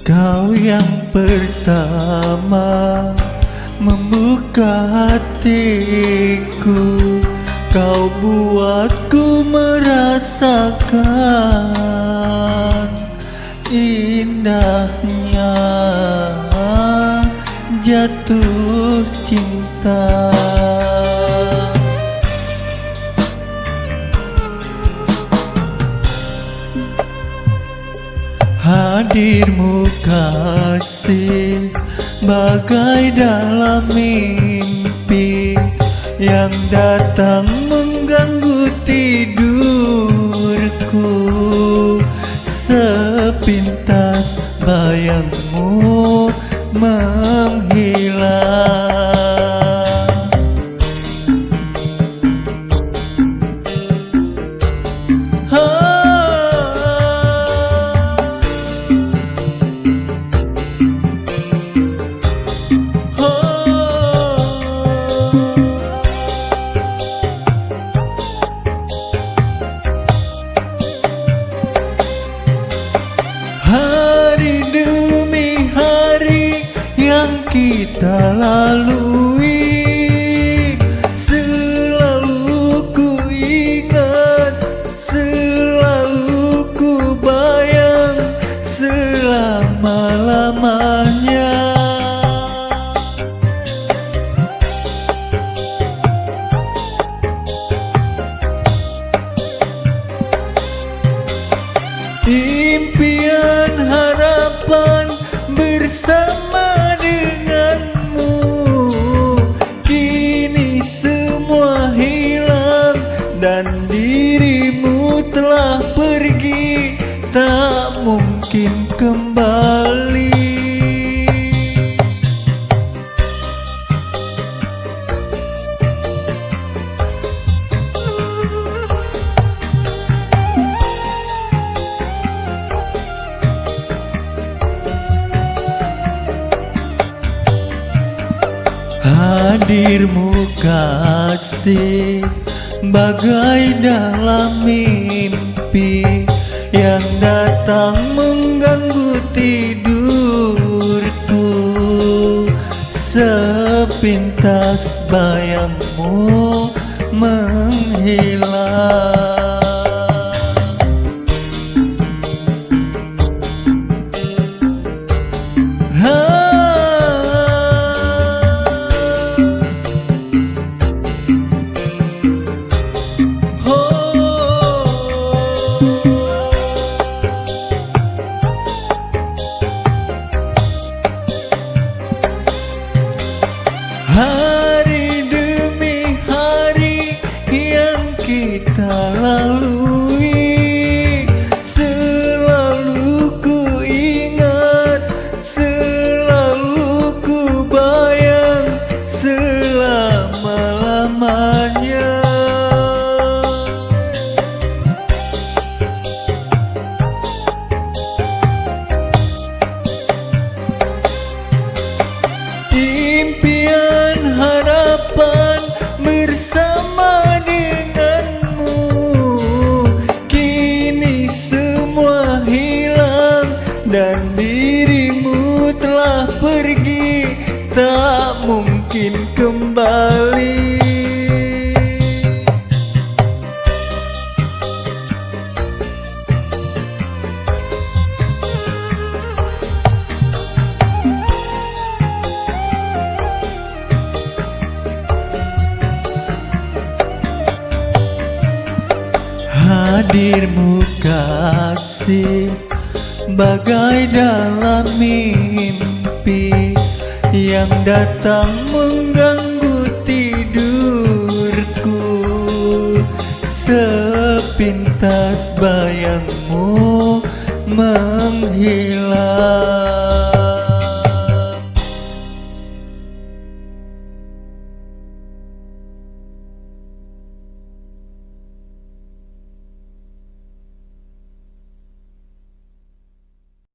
Kau yang pertama membuka hatiku. Kau buatku merasakan indahnya jatuh cinta Hadirmu kasih bagai dalam mimpi Yang datang mengganggu tidurku. Sepintas bayangmu lalu telah pergi Tak mungkin kembali. Hadirmu kasih Bagai dalam mimpi Yang datang mengganggu tidurku. Sepintas bayangmu menghilang நாள் Tak mungkin kembali. Hadirmu kasih Bagai dalam mimpi Yang datang mengganggu tidurku. Sepintas bayangmu menghilang